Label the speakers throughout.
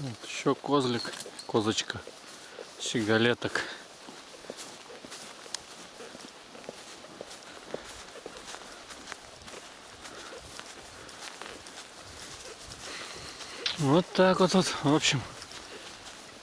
Speaker 1: Вот еще козлик, козочка, щеголеток. Вот так вот, вот, в общем,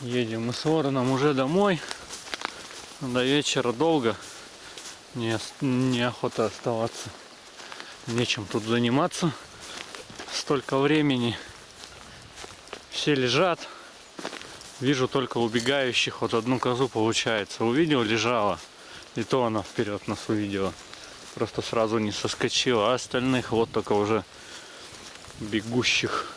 Speaker 1: едем мы с вороном уже домой. До вечера долго, не, неохота оставаться, нечем тут заниматься, столько времени. Все лежат, вижу только убегающих, вот одну козу получается, увидел, лежала, и то она вперед нас увидела, просто сразу не соскочила, а остальных вот только уже бегущих.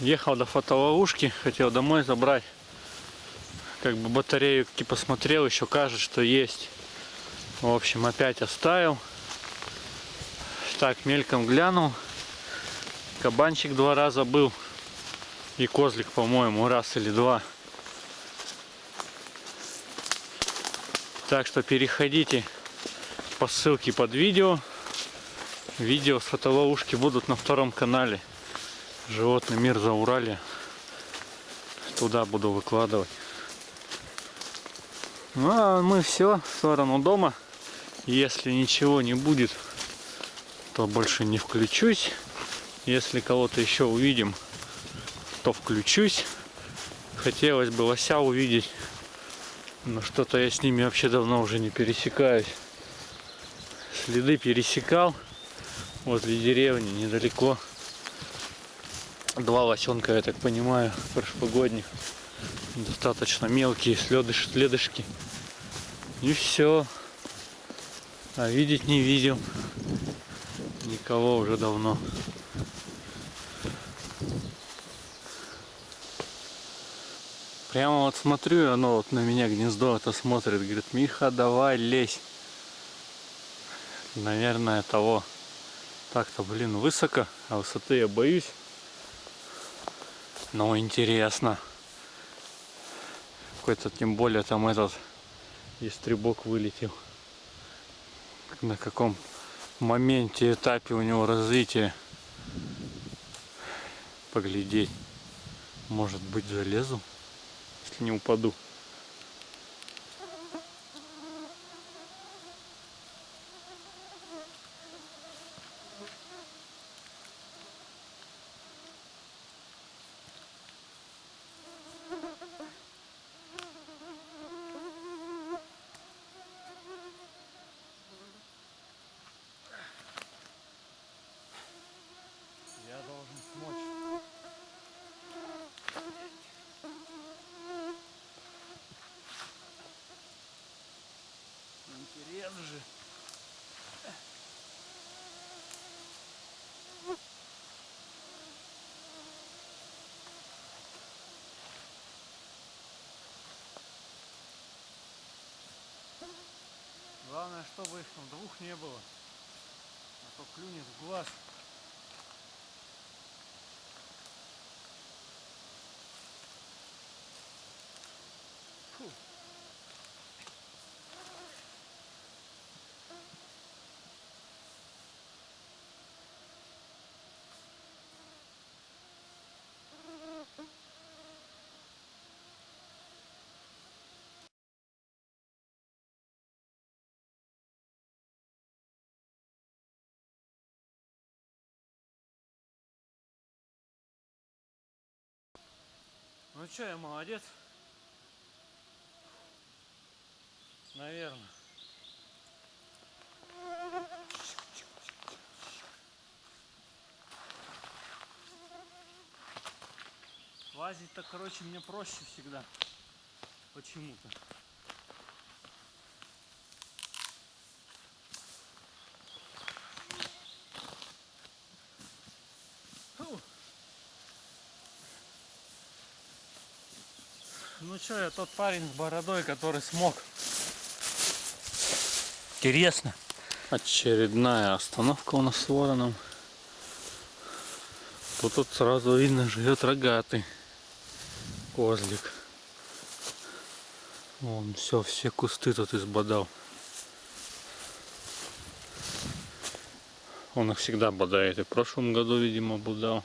Speaker 1: Ехал до фотоловушки, хотел домой забрать. Как бы батарею посмотрел, еще кажется, что есть. В общем, опять оставил. Так, мельком глянул. Кабанчик два раза был. И козлик, по-моему, раз или два. Так что переходите по ссылке под видео. Видео с фотоловушки будут на втором канале. Животный мир за Урале. Туда буду выкладывать. Ну а мы все в сторону дома. Если ничего не будет, то больше не включусь. Если кого-то еще увидим, то включусь. Хотелось бы лося увидеть. Но что-то я с ними вообще давно уже не пересекаюсь. Следы пересекал возле деревни недалеко два лосенка, я так понимаю, прошлогодних. Достаточно мелкие следыш, следышки. И все. А видеть не видел. Никого уже давно. Прямо вот смотрю, оно вот на меня гнездо это смотрит. Говорит, Миха, давай лезь. Наверное, того. Так-то, блин, высоко, а высоты я боюсь. Но интересно. Какой-то, тем более, там этот истребок вылетел. На каком моменте, этапе у него развития. Поглядеть. Может быть, залезу, если не упаду. Главное, чтобы их там двух не было. А то клюнет в глаз. Ну что, я молодец. Наверное. Лазить-то, короче, мне проще всегда. Почему-то. Ну что, я тот парень с бородой, который смог. Интересно. Очередная остановка у нас с вороном. Тут вот сразу видно живет рогатый козлик. Он все, все кусты тут избодал. Он их всегда бодает. И в прошлом году, видимо, будал.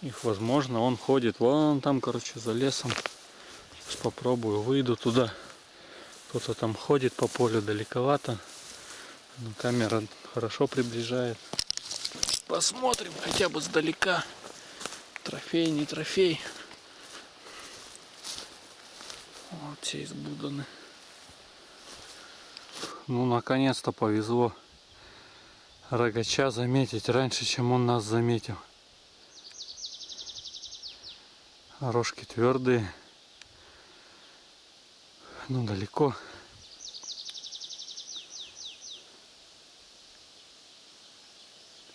Speaker 1: Их, возможно, он ходит вон там, короче, за лесом. Сейчас попробую, выйду туда. Кто-то там ходит по полю далековато. Но камера хорошо приближает. Посмотрим хотя бы сдалека. Трофей, не трофей. Вот все избуданы. Ну, наконец-то повезло рогача заметить раньше, чем он нас заметил. Рожки твердые. Ну, далеко.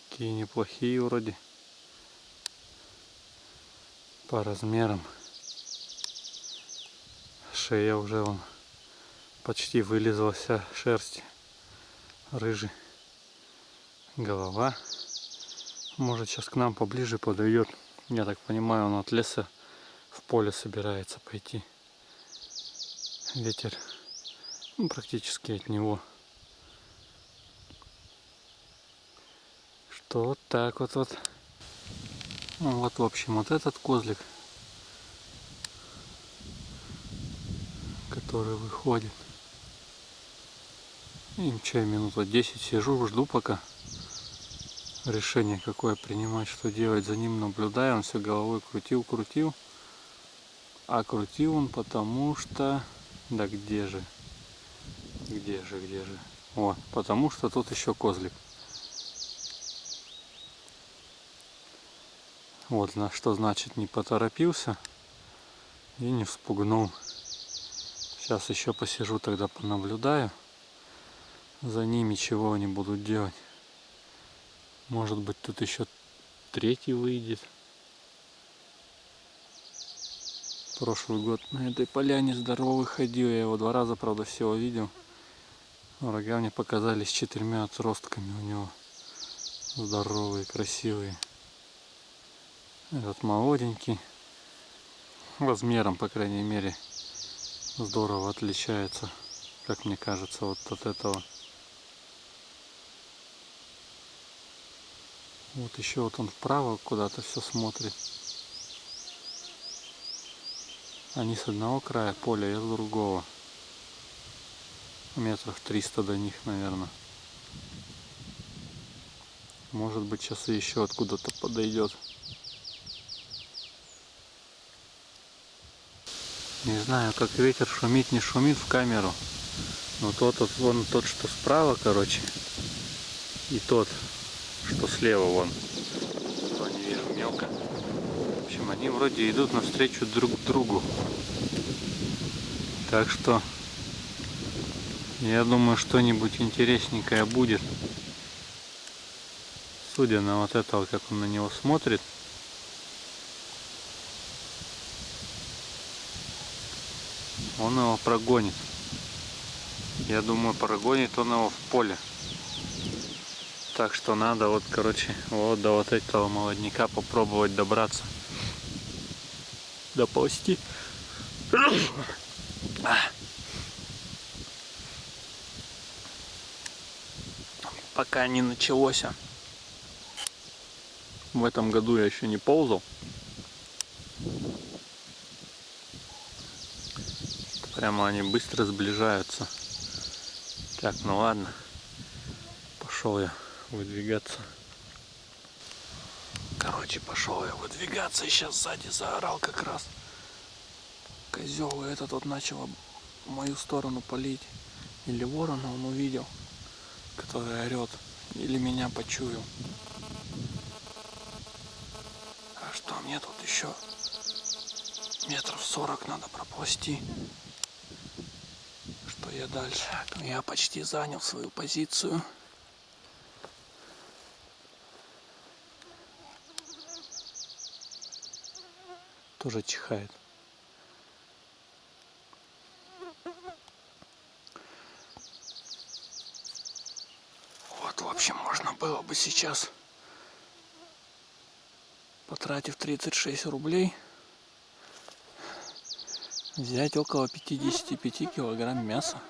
Speaker 1: Такие неплохие вроде. По размерам. Шея уже вон почти вылезла вся шерсть. Рыжий. Голова. Может сейчас к нам поближе подойдет. Я так понимаю, он от леса в поле собирается пойти. Ветер ну, практически от него. Что вот так вот вот. Ну, вот в общем вот этот козлик, который выходит. И что, минут вот 10 сижу, жду пока решение какое принимать, что делать. За ним наблюдаю, он все головой крутил, крутил. А крутил он потому что... Да где же? Где же, где же? О, потому что тут еще козлик. Вот на что значит не поторопился и не вспугнул. Сейчас еще посижу, тогда понаблюдаю за ними, чего они будут делать. Может быть тут еще третий выйдет. Прошлый год на этой поляне здоровый ходил. Я его два раза, правда, всего видел. Рога мне показались четырьмя отростками у него. Здоровые, красивые. Этот молоденький. Размером, по крайней мере, здорово отличается, как мне кажется, вот от этого. Вот еще вот он вправо куда-то все смотрит. Они с одного края поля, я с другого. Метров 300 до них, наверное. Может быть, сейчас еще откуда-то подойдет. Не знаю, как ветер шумит, не шумит в камеру. Но тот, вот, вон тот, что справа, короче, и тот, что слева вон. Не вижу мелко. В общем, они вроде идут навстречу друг другу. Так что я думаю, что-нибудь интересненькое будет. Судя на вот этого, как он на него смотрит. Он его прогонит. Я думаю, прогонит он его в поле. Так что надо вот, короче, вот до вот этого молодняка попробовать добраться. Доползти. Пока не началось. В этом году я еще не ползал. Прямо они быстро сближаются. Так, ну ладно. Пошел я выдвигаться. Короче, пошел я выдвигаться и сейчас сзади заорал как раз. Козел и этот вот начал в мою сторону палить. Или ворона он увидел, который орет. Или меня почуял. А что, мне тут еще метров сорок надо проползти. Что я дальше? Я почти занял свою позицию. Тоже чихает. Вот, в общем, можно было бы сейчас, потратив 36 рублей, взять около 55 килограмм мяса.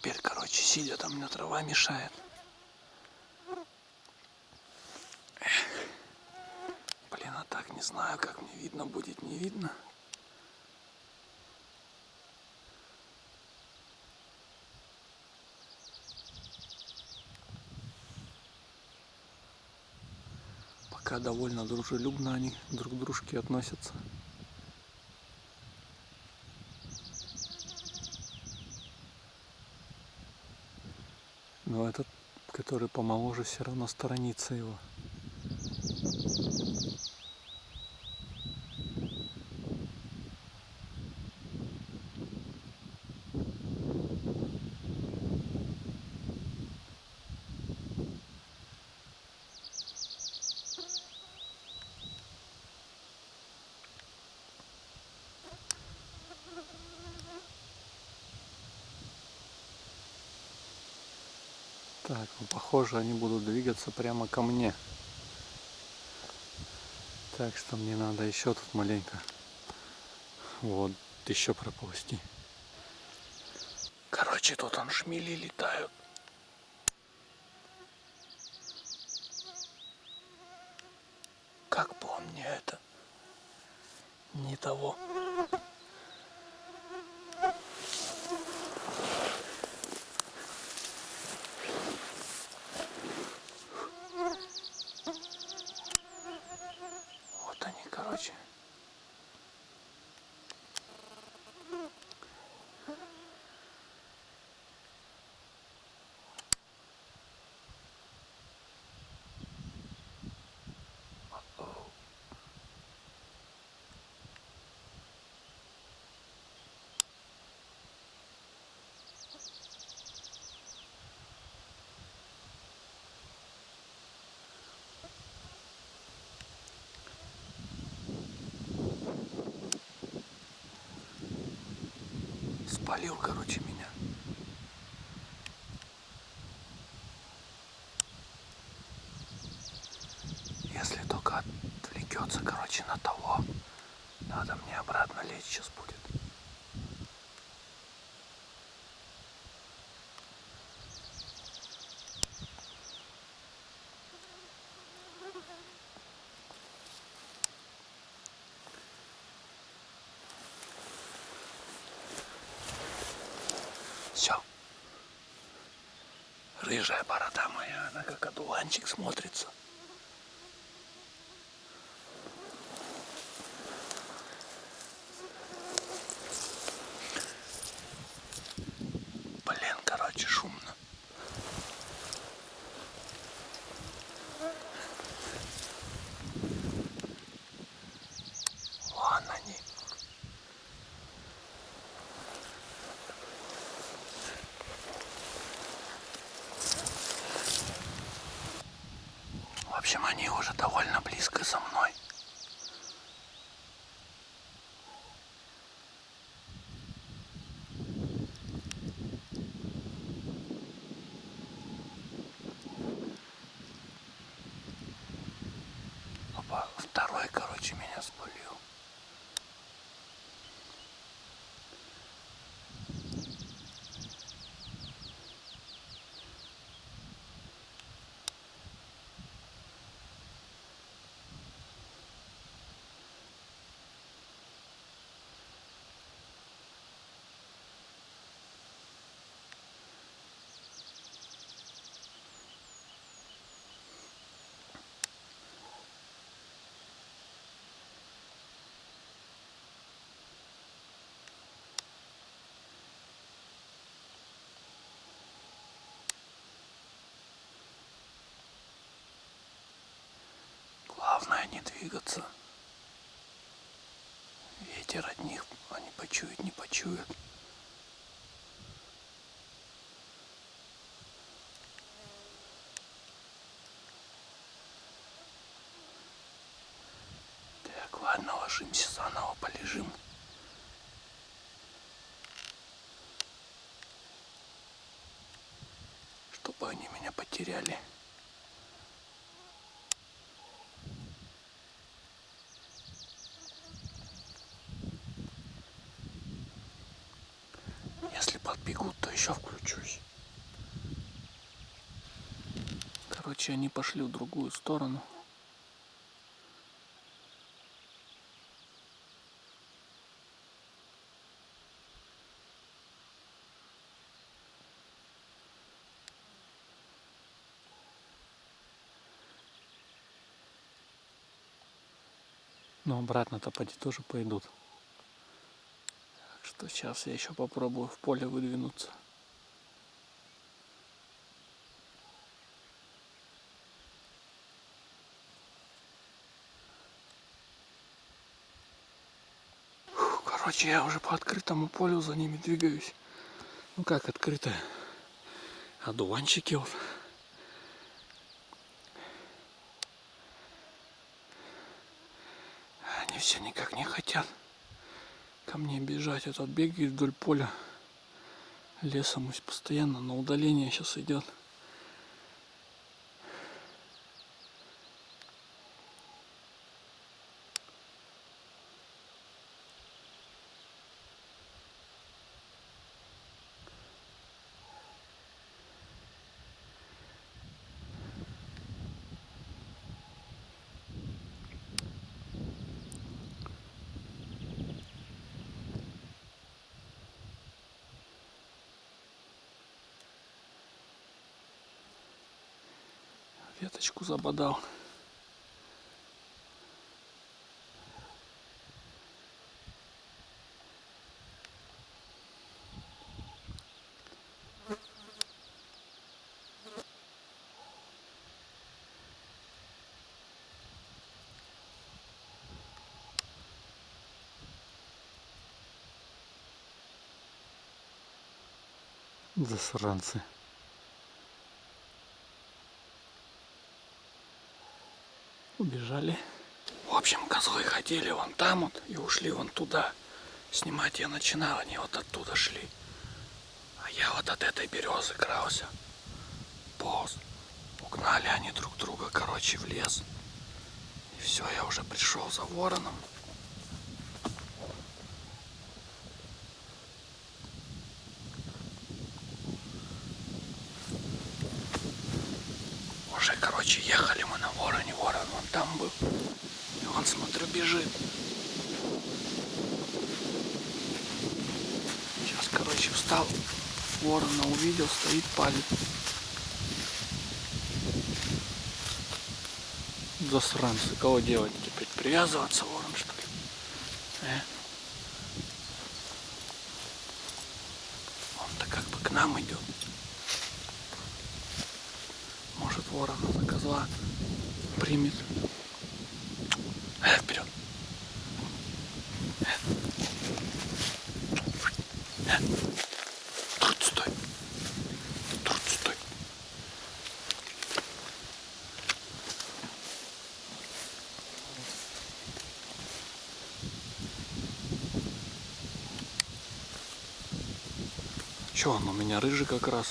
Speaker 1: теперь, короче, сидя там, мне трава мешает. Блин, а так не знаю, как мне видно будет, не видно. Пока довольно дружелюбно они друг к дружке относятся. Но этот, который помоложе, все равно сторонится его. Так, ну похоже они будут двигаться прямо ко мне. Так что мне надо еще тут маленько вот еще проползти. Короче, тут он шмели летают. Как мне это не того. Вот они, короче. Спалил, короче. Если только отвлекется, короче, на того, надо мне обратно лечь сейчас будет. Все. Рыжая борода моя, она как одуванчик смотрится. Блин, короче, шумно. Вон они. В общем, они уже довольно близко со мной. Опа, второй, короче, меня спалил. Главное не двигаться. Ветер от них, они почуют. Так, ладно, ложимся заново, полежим. Чтобы они меня потеряли. Если под еще включусь. Короче, они пошли в другую сторону. Но обратно-то поди тоже пойдут. Так что сейчас я еще попробую в поле выдвинуться. Короче, я уже по открытому полю за ними двигаюсь. Ну как открытое? Одуванчики вот. Они все никак не хотят ко мне бежать. Этот бегает вдоль поля лесом и постоянно на удаление сейчас идет. Веточку забодал. Засранцы. Убежали. В общем, козлы ходили вон там вот и ушли вон туда. Снимать я начинал, они вот оттуда шли. А я вот от этой березы крался. Полз. Угнали они друг друга, короче, в лес. И все, я уже пришел за вороном. Уже, короче, ехали мы на вороне. Ворон вон там был. И он, смотрю, бежит. Сейчас, короче, встал. Ворона увидел, стоит, палит. Засранцы, кого делать теперь? Привязываться ворон, что ли? Э? Он-то как бы к нам идет. Может ворона за козла примет. Э, вперед. Э. Э. Тут стой. Тут стой. Че он у меня рыжий как раз?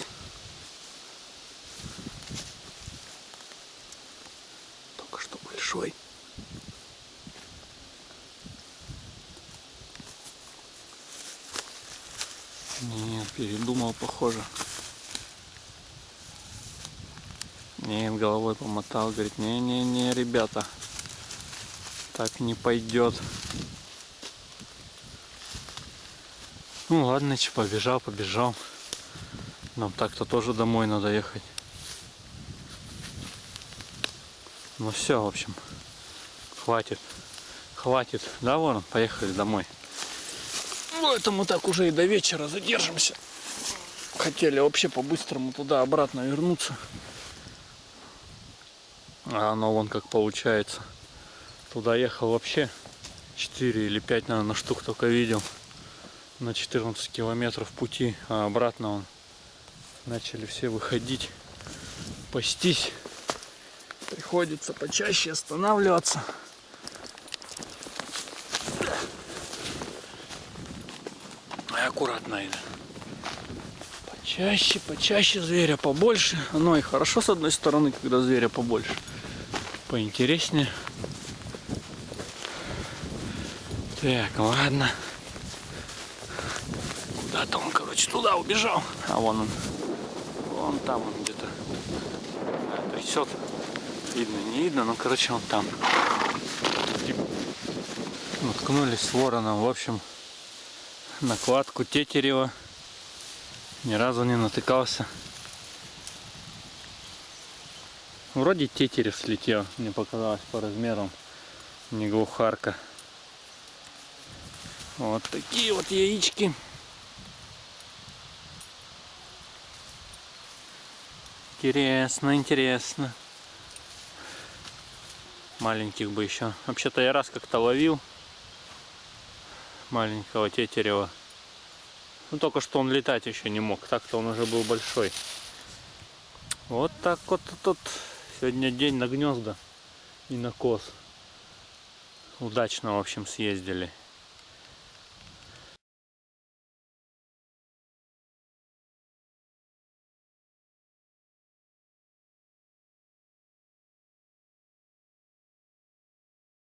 Speaker 1: Только что большой. Нет, передумал, похоже. Нет, головой помотал, говорит, не-не-не, ребята, так не пойдет. Ну ладно, че, побежал, побежал. Нам так-то тоже домой надо ехать. Ну все, в общем, хватит. Хватит, да, Ворон? Поехали домой. Поэтому так уже и до вечера задержимся. Хотели вообще по-быстрому туда-обратно вернуться. А оно вон как получается. Туда ехал вообще 4 или 5, наверное, штук только видел. На 14 километров пути, а обратно он начали все выходить, пастись. Приходится почаще останавливаться. Аккуратно это. Почаще, почаще зверя побольше. Оно и хорошо с одной стороны, когда зверя побольше. Поинтереснее. Так, ладно. Куда-то он, короче, туда убежал. А вон он. Вон там он где-то. А, трясет. Видно, не видно, но, короче, он там. Наткнулись с вороном. В общем, накладку тетерева. Ни разу не натыкался. Вроде тетерев слетел, мне показалось по размерам. Не глухарка. Вот такие вот яички. Интересно, интересно. Маленьких бы еще. Вообще-то я раз как-то ловил маленького тетерева. Ну только что он летать еще не мог. Так-то он уже был большой. Вот так вот тут сегодня день на гнезда и на коз. Удачно, в общем, съездили.